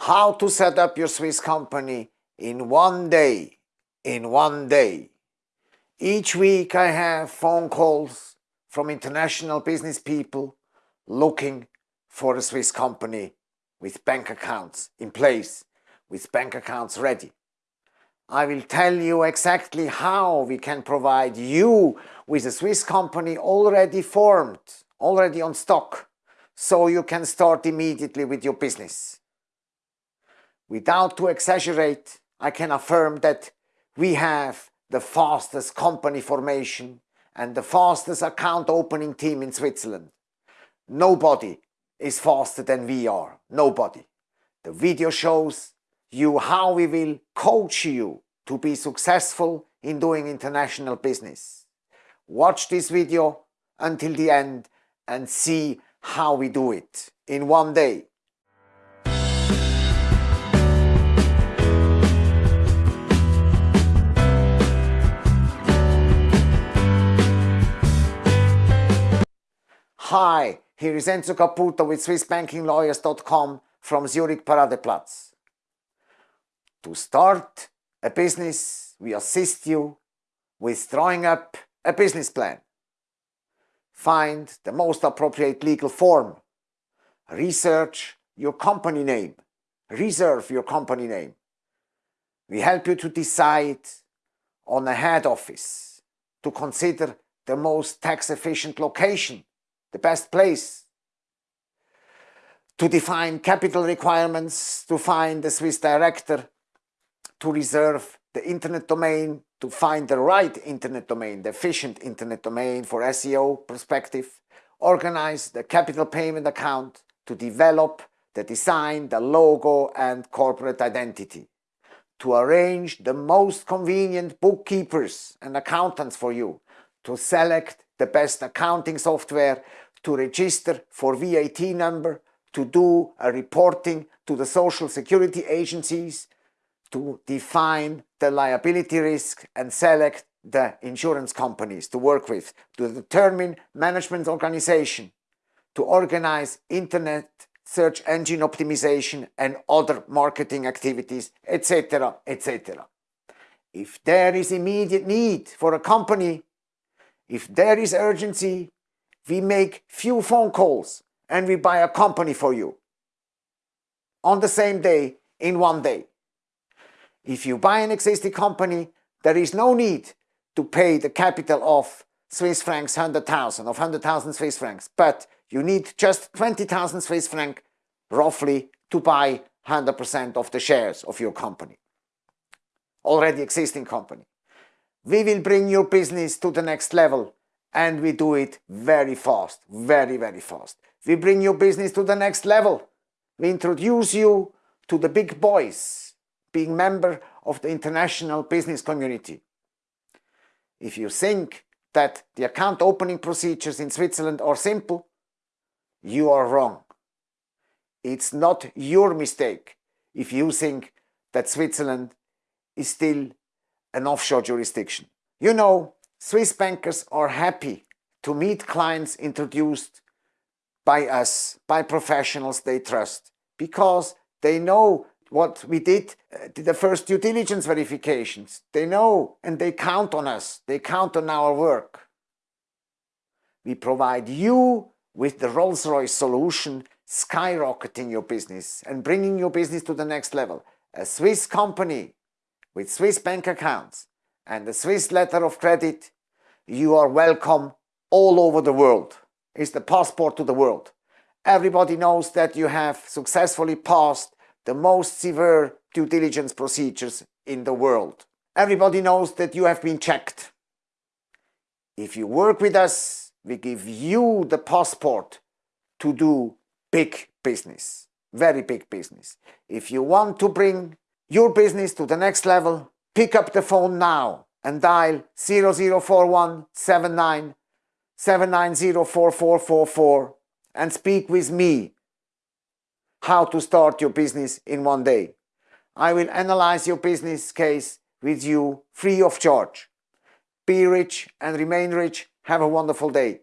how to set up your Swiss company in one day, in one day. Each week I have phone calls from international business people looking for a Swiss company with bank accounts in place, with bank accounts ready. I will tell you exactly how we can provide you with a Swiss company already formed, already on stock, so you can start immediately with your business. Without to exaggerate, I can affirm that we have the fastest company formation and the fastest account opening team in Switzerland. Nobody is faster than we are, nobody. The video shows you how we will coach you to be successful in doing international business. Watch this video until the end and see how we do it in one day. Hi, here is Enzo Caputo with SwissBankingLawyers.com from Zurich Paradeplatz. To start a business, we assist you with drawing up a business plan. Find the most appropriate legal form. Research your company name. Reserve your company name. We help you to decide on a head office, to consider the most tax efficient location the best place to define capital requirements, to find the Swiss director, to reserve the internet domain, to find the right internet domain, the efficient internet domain for SEO perspective, organize the capital payment account, to develop the design, the logo and corporate identity, to arrange the most convenient bookkeepers and accountants for you, to select the best accounting software to register for VAT number, to do a reporting to the social security agencies, to define the liability risk and select the insurance companies to work with, to determine management organization, to organize internet search engine optimization and other marketing activities, etc., etc. If there is immediate need for a company if there is urgency, we make few phone calls and we buy a company for you. On the same day, in one day. If you buy an existing company, there is no need to pay the capital of Swiss francs 100,000 of 100,000 Swiss francs, but you need just 20,000 Swiss franc roughly to buy 100% of the shares of your company. Already existing company. We will bring your business to the next level and we do it very fast, very, very fast. We bring your business to the next level. We introduce you to the big boys, being member of the international business community. If you think that the account opening procedures in Switzerland are simple, you are wrong. It's not your mistake if you think that Switzerland is still an offshore jurisdiction. You know, Swiss bankers are happy to meet clients introduced by us, by professionals they trust, because they know what we did, uh, the first due diligence verifications. They know and they count on us, they count on our work. We provide you with the Rolls-Royce solution, skyrocketing your business and bringing your business to the next level. A Swiss company with Swiss bank accounts and the Swiss letter of credit, you are welcome all over the world. It's the passport to the world. Everybody knows that you have successfully passed the most severe due diligence procedures in the world. Everybody knows that you have been checked. If you work with us, we give you the passport to do big business, very big business. If you want to bring your business to the next level, pick up the phone now and dial 0041 79 7904444 and speak with me how to start your business in one day. I will analyze your business case with you free of charge. Be rich and remain rich. Have a wonderful day.